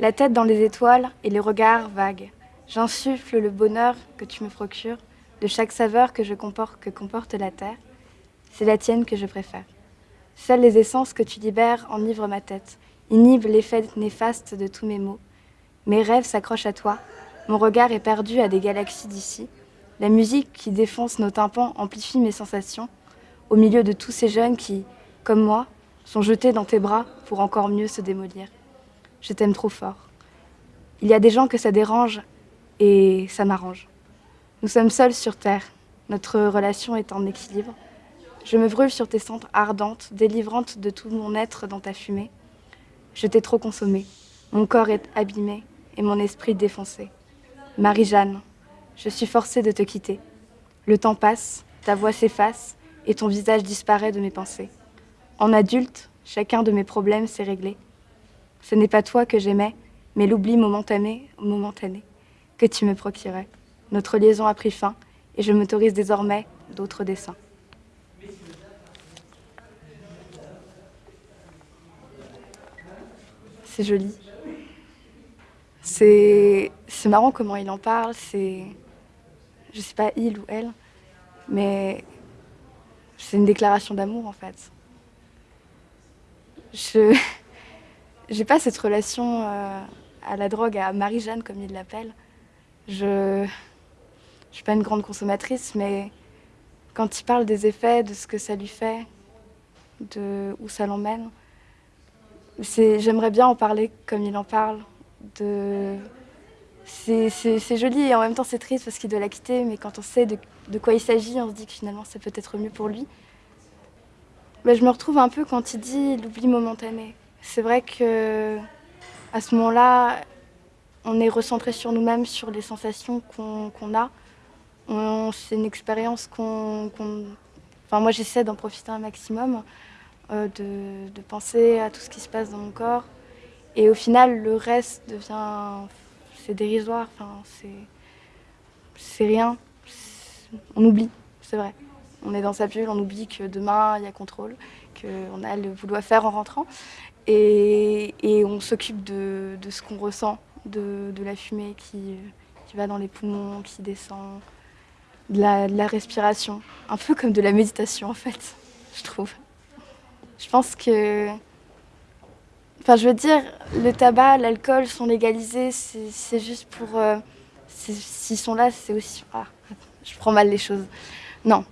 La tête dans les étoiles et les regards vagues. J'insuffle le bonheur que tu me procures de chaque saveur que, je comporte, comporte la terre. C'est la tienne que je préfère. Seules les essences que tu libères enivrent ma tête, inhibent l'effet néfaste de tous mes mots. Mes rêves s'accrochent à toi, mon regard est perdu à des galaxies d'ici. La musique qui défonce nos tympans amplifie mes sensations, au milieu de tous ces jeunes qui, comme moi, sont jetés dans tes bras pour encore mieux se démolir. Je t'aime trop fort. Il y a des gens que ça dérange et ça m'arrange. Nous sommes seuls sur Terre. Notre relation est en équilibre. Je me brûle sur tes cendres ardentes, délivrantes de tout mon être dans ta fumée. Je t'ai trop consommé. Mon corps est abîmé et mon esprit défoncé. Marie-Jeanne, je suis forcée de te quitter. Le temps passe, ta voix s'efface et ton visage disparaît de mes pensées. En adulte, chacun de mes problèmes s'est réglé. Ce n'est pas toi que j'aimais, mais l'oubli momentané, momentané que tu me procurais. Notre liaison a pris fin et je m'autorise désormais d'autres dessins. C'est joli. C'est marrant comment il en parle, c'est... Je sais pas, il ou elle, mais c'est une déclaration d'amour en fait. Je n'ai pas cette relation euh, à la drogue, à Marie-Jeanne comme il l'appelle. Je ne suis pas une grande consommatrice, mais quand il parle des effets, de ce que ça lui fait, de où ça l'emmène, j'aimerais bien en parler comme il en parle. C'est joli et en même temps c'est triste parce qu'il doit la quitter, mais quand on sait de, quoi il s'agit, on se dit que finalement c'est peut-être mieux pour lui. Mais je me retrouve un peu quand il dit l'oubli momentané. C'est vrai que à ce moment-là, on est recentré sur nous-mêmes, sur les sensations qu'on a. C'est une expérience qu'on... enfin moi j'essaie d'en profiter un maximum, euh, de, penser à tout ce qui se passe dans mon corps. Et au final, le reste devient... c'est dérisoire, enfin, c'est rien. On oublie, c'est vrai. On est dans sa bulle, on oublie que demain, il y a contrôle, qu'on a le boulot à faire en rentrant. Et, et on s'occupe de, de, ce qu'on ressent, de, de, la fumée qui, qui, va dans les poumons, qui descend, de la, de la respiration. Un peu comme de la méditation, en fait, je trouve. Je pense que Enfin, je veux dire, le tabac, l'alcool sont légalisés, c'est juste pour... Euh, S'ils sont là, c'est aussi... Ah, je prends mal les choses. Non.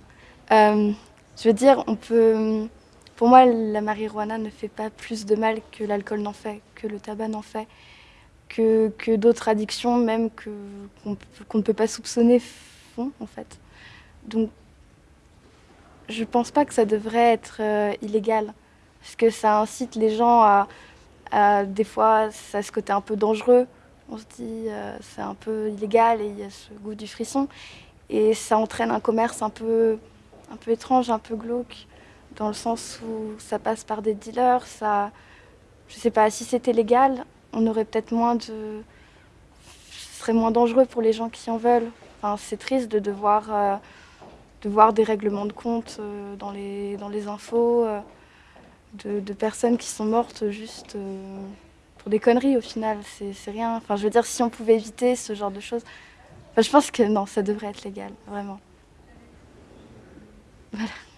Euh, je veux dire, on peut... Pour moi, la marijuana ne fait pas plus de mal que l'alcool n'en fait, que le tabac n'en fait, que, d'autres addictions, même qu'on qu ne peut pas soupçonner, font, en fait. Donc, je pense pas que ça devrait être euh, illégal, parce que ça incite les gens à des fois, ça a ce côté un peu dangereux. On se dit, euh, c'est un peu illégal et il y a ce goût du frisson. Et ça entraîne un commerce un peu, un peu étrange, un peu glauque, dans le sens où ça passe par des dealers. Ça, je sais pas, si c'était légal, on aurait peut-être moins de... Ce serait moins dangereux pour les gens qui en veulent. Enfin, c'est triste de devoir... Euh, de voir des règlements de compte euh, dans, les, dans les infos. Euh, de, personnes qui sont mortes juste pour des conneries au final. C'est rien. Enfin, je veux dire, si on pouvait éviter ce genre de choses, je pense que non, ça devrait être légal, vraiment. But